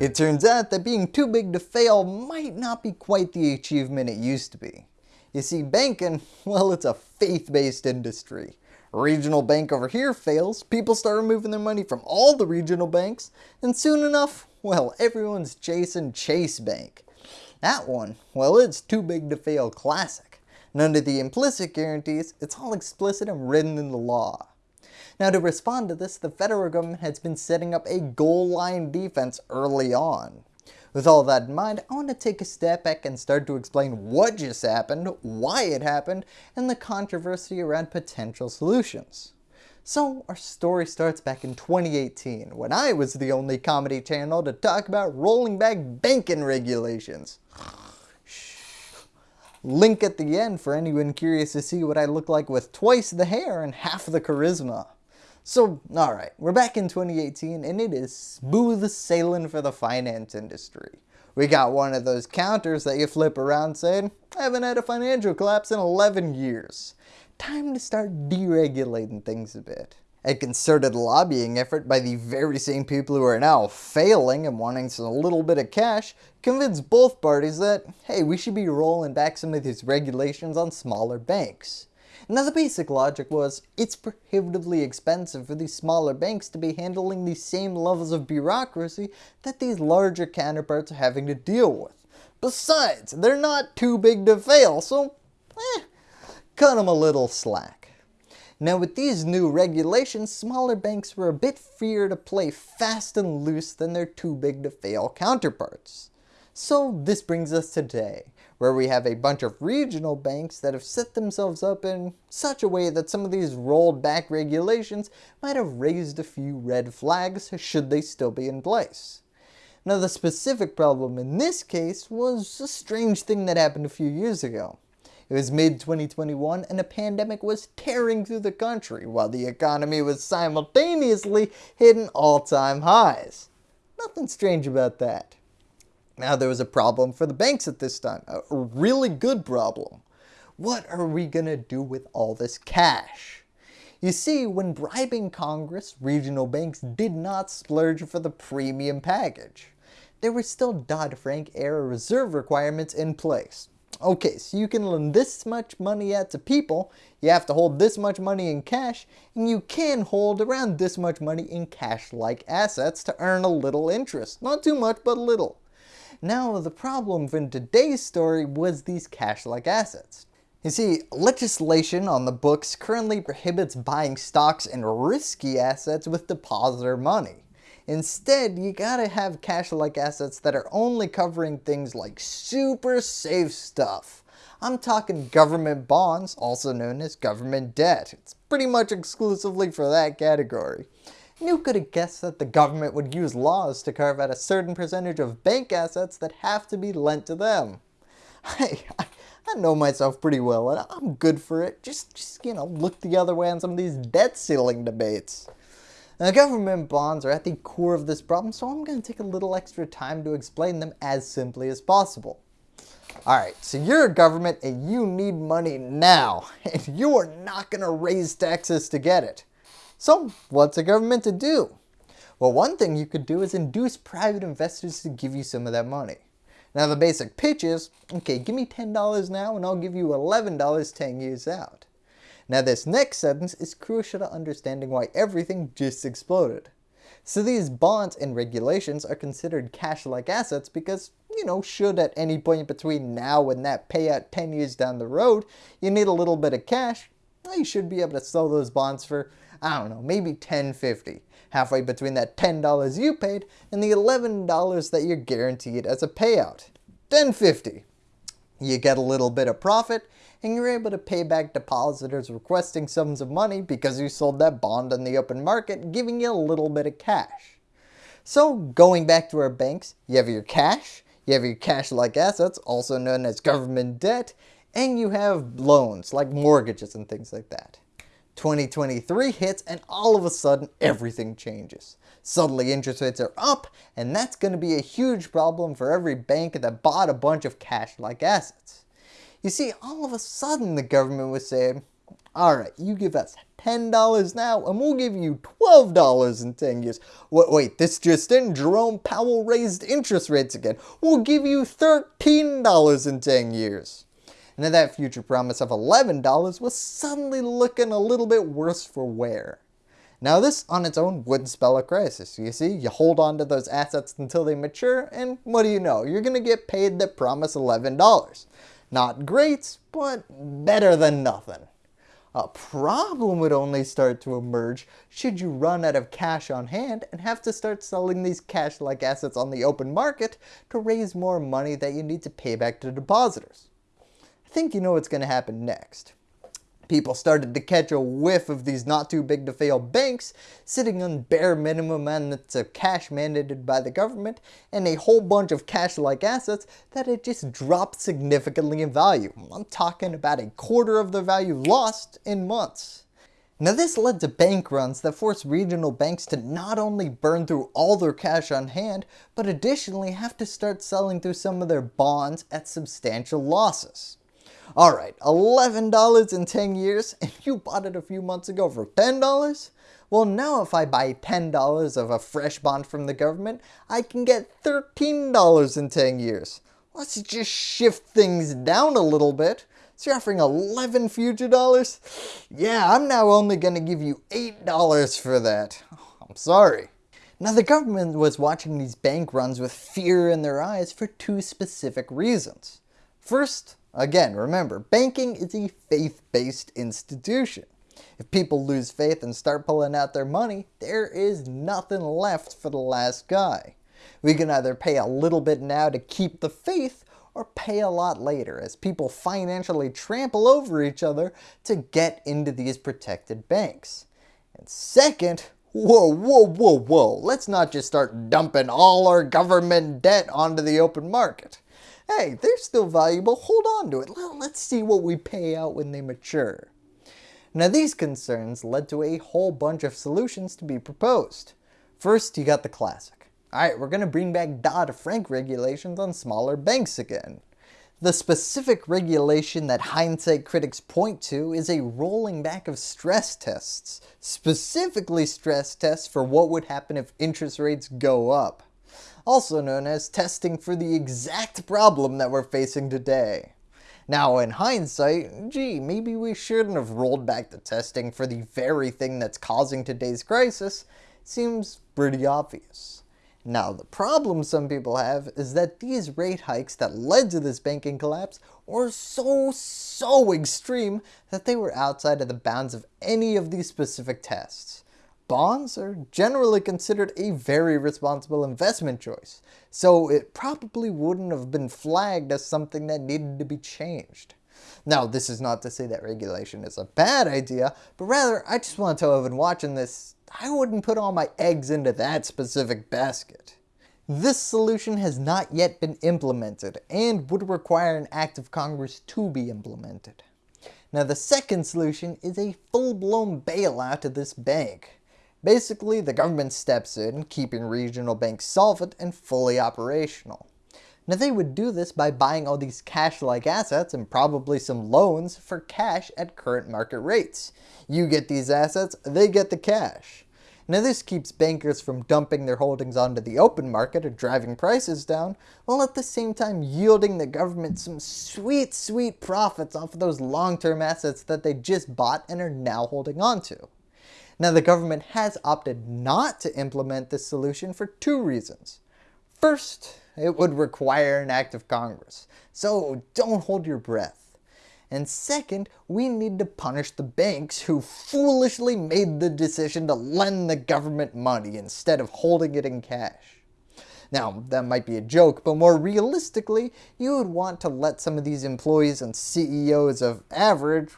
It turns out that being too big to fail might not be quite the achievement it used to be. You see banking, well it's a faith-based industry. A regional bank over here fails, people start removing their money from all the regional banks, and soon enough, well everyone's chasing Chase Bank. That one, well it's too big to fail classic. None of the implicit guarantees, it's all explicit and written in the law. Now to respond to this, the federal government has been setting up a goal line defense early on. With all that in mind, I want to take a step back and start to explain what just happened, why it happened, and the controversy around potential solutions. So our story starts back in 2018 when I was the only comedy channel to talk about rolling back banking regulations. Link at the end for anyone curious to see what I look like with twice the hair and half the charisma. So, alright, we're back in 2018 and it is smooth sailing for the finance industry. We got one of those counters that you flip around saying, I haven't had a financial collapse in 11 years. Time to start deregulating things a bit. A concerted lobbying effort by the very same people who are now failing and wanting a little bit of cash convinced both parties that, hey, we should be rolling back some of these regulations on smaller banks. Now the basic logic was, it's prohibitively expensive for these smaller banks to be handling the same levels of bureaucracy that these larger counterparts are having to deal with. Besides, they're not too big to fail, so eh, cut them a little slack. Now with these new regulations, smaller banks were a bit freer to play fast and loose than their too big to fail counterparts. So this brings us to today, where we have a bunch of regional banks that have set themselves up in such a way that some of these rolled back regulations might have raised a few red flags should they still be in place. Now the specific problem in this case was a strange thing that happened a few years ago. It was mid-2021 and a pandemic was tearing through the country while the economy was simultaneously hitting all-time highs. Nothing strange about that. Now there was a problem for the banks at this time, a really good problem. What are we going to do with all this cash? You see, when bribing Congress, regional banks did not splurge for the premium package. There were still Dodd-Frank era reserve requirements in place. Okay, so you can lend this much money out to people, you have to hold this much money in cash, and you can hold around this much money in cash-like assets to earn a little interest. Not too much, but a little. Now the problem in today's story was these cash-like assets. You see, legislation on the books currently prohibits buying stocks and risky assets with depositor money. Instead, you gotta have cash-like assets that are only covering things like super safe stuff. I'm talking government bonds, also known as government debt. It's pretty much exclusively for that category. You could have guessed that the government would use laws to carve out a certain percentage of bank assets that have to be lent to them. Hey, I, I know myself pretty well and I'm good for it. Just, just, you know, look the other way on some of these debt ceiling debates. Now, government bonds are at the core of this problem, so I'm going to take a little extra time to explain them as simply as possible. Alright, so you're a government and you need money now, and you are not going to raise taxes to get it. So what's a government to do? Well, one thing you could do is induce private investors to give you some of that money. Now the basic pitch is, okay, give me $10 now and I'll give you $11 10 years out. Now this next sentence is crucial to understanding why everything just exploded. So these bonds and regulations are considered cash-like assets because, you know, should at any point between now and that payout 10 years down the road, you need a little bit of cash, well, you should be able to sell those bonds for I don't know, maybe 10.50, halfway between that $10 you paid and the $11 that you're guaranteed as a payout. 10.50. You get a little bit of profit and you're able to pay back depositors requesting sums of money because you sold that bond on the open market, giving you a little bit of cash. So going back to our banks, you have your cash, you have your cash-like assets, also known as government debt, and you have loans like mortgages and things like that. 2023 hits and all of a sudden everything changes. Suddenly interest rates are up and that's going to be a huge problem for every bank that bought a bunch of cash-like assets. You see, all of a sudden the government was saying, Alright, you give us $10 now and we'll give you $12 in 10 years. Wait, wait, this just in, Jerome Powell raised interest rates again. We'll give you $13 in 10 years. And that future promise of $11 was suddenly looking a little bit worse for wear. Now this on its own wouldn't spell a crisis. You see, you hold on to those assets until they mature and what do you know, you're going to get paid the promise $11. Not great, but better than nothing. A problem would only start to emerge should you run out of cash on hand and have to start selling these cash-like assets on the open market to raise more money that you need to pay back to depositors. I think you know what's going to happen next. People started to catch a whiff of these not too big to fail banks sitting on bare minimum amounts of cash mandated by the government and a whole bunch of cash-like assets that had just dropped significantly in value. I'm talking about a quarter of the value lost in months. Now this led to bank runs that forced regional banks to not only burn through all their cash on hand, but additionally have to start selling through some of their bonds at substantial losses. Alright, $11 in 10 years and you bought it a few months ago for $10? Well now if I buy $10 of a fresh bond from the government, I can get $13 in 10 years. Let's just shift things down a little bit. So you're offering 11 future dollars? Yeah, I'm now only going to give you $8 for that. I'm sorry. Now the government was watching these bank runs with fear in their eyes for two specific reasons. First, Again, remember, banking is a faith-based institution. If people lose faith and start pulling out their money, there is nothing left for the last guy. We can either pay a little bit now to keep the faith or pay a lot later as people financially trample over each other to get into these protected banks. And second, whoa, whoa, whoa, whoa, let's not just start dumping all our government debt onto the open market hey, they're still valuable, hold on to it. Let's see what we pay out when they mature. Now these concerns led to a whole bunch of solutions to be proposed. First, you got the classic. Alright, we're going to bring back Dodd-Frank regulations on smaller banks again. The specific regulation that hindsight critics point to is a rolling back of stress tests, specifically stress tests for what would happen if interest rates go up also known as testing for the exact problem that we're facing today. Now in hindsight, gee, maybe we shouldn't have rolled back the testing for the very thing that's causing today's crisis, seems pretty obvious. Now the problem some people have is that these rate hikes that led to this banking collapse were so, so extreme that they were outside of the bounds of any of these specific tests bonds are generally considered a very responsible investment choice, so it probably wouldn't have been flagged as something that needed to be changed. Now, this is not to say that regulation is a bad idea, but rather I just want to tell everyone watching this, I wouldn't put all my eggs into that specific basket. This solution has not yet been implemented and would require an act of Congress to be implemented. Now the second solution is a full-blown bailout of this bank. Basically, the government steps in, keeping regional banks solvent and fully operational. Now they would do this by buying all these cash-like assets and probably some loans for cash at current market rates. You get these assets, they get the cash. Now this keeps bankers from dumping their holdings onto the open market or driving prices down, while at the same time yielding the government some sweet, sweet profits off of those long-term assets that they just bought and are now holding on to. Now the government has opted not to implement this solution for two reasons. First, it would require an act of Congress, so don't hold your breath. And second, we need to punish the banks who foolishly made the decision to lend the government money instead of holding it in cash. Now, that might be a joke, but more realistically, you would want to let some of these employees and CEOs of average,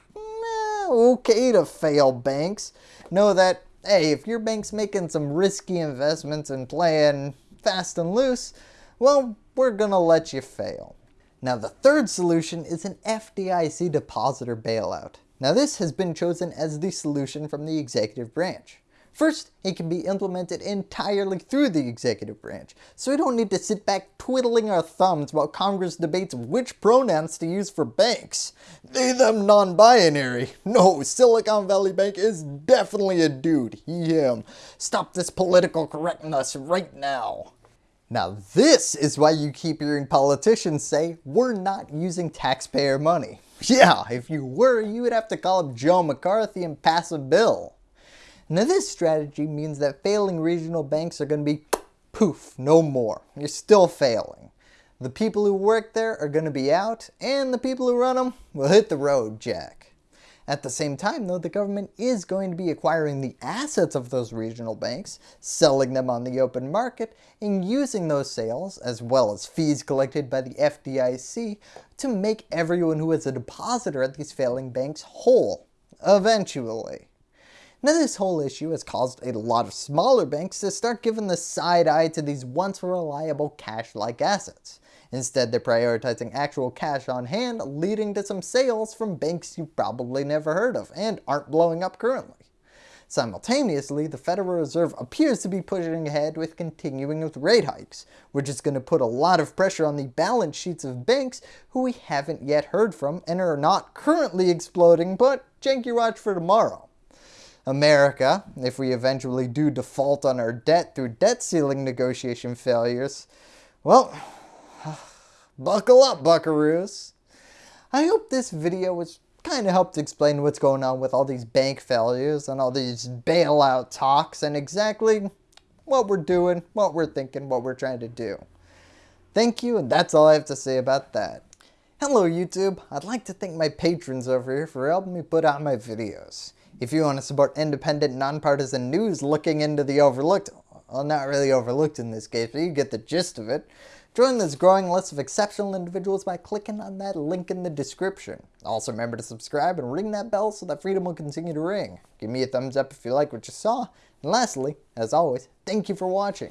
okay to fail banks, know that, hey, if your bank's making some risky investments and playing fast and loose, well, we're going to let you fail. Now the third solution is an FDIC depositor bailout. Now this has been chosen as the solution from the executive branch. First, it can be implemented entirely through the executive branch, so we don't need to sit back twiddling our thumbs while Congress debates which pronouns to use for banks. They them non-binary. No, Silicon Valley Bank is definitely a dude, he him. Stop this political correctness right now. Now this is why you keep hearing politicians say, we're not using taxpayer money. Yeah, if you were, you would have to call up Joe McCarthy and pass a bill. Now this strategy means that failing regional banks are going to be poof, no more. You're still failing. The people who work there are going to be out, and the people who run them will hit the road, Jack. At the same time though, the government is going to be acquiring the assets of those regional banks, selling them on the open market, and using those sales, as well as fees collected by the FDIC, to make everyone who is a depositor at these failing banks whole, eventually. Now this whole issue has caused a lot of smaller banks to start giving the side eye to these once reliable cash-like assets. Instead they're prioritizing actual cash on hand leading to some sales from banks you probably never heard of and aren't blowing up currently. Simultaneously, the Federal Reserve appears to be pushing ahead with continuing with rate hikes, which is going to put a lot of pressure on the balance sheets of banks who we haven't yet heard from and are not currently exploding but janky watch for tomorrow. America, if we eventually do default on our debt through debt ceiling negotiation failures, well, buckle up buckaroos. I hope this video was kind of helped explain what's going on with all these bank failures and all these bailout talks and exactly what we're doing, what we're thinking, what we're trying to do. Thank you and that's all I have to say about that. Hello YouTube, I'd like to thank my patrons over here for helping me put out my videos. If you want to support independent, nonpartisan news looking into the overlooked, well not really overlooked in this case, but you get the gist of it, join this growing list of exceptional individuals by clicking on that link in the description. Also remember to subscribe and ring that bell so that freedom will continue to ring. Give me a thumbs up if you like what you saw. And lastly, as always, thank you for watching.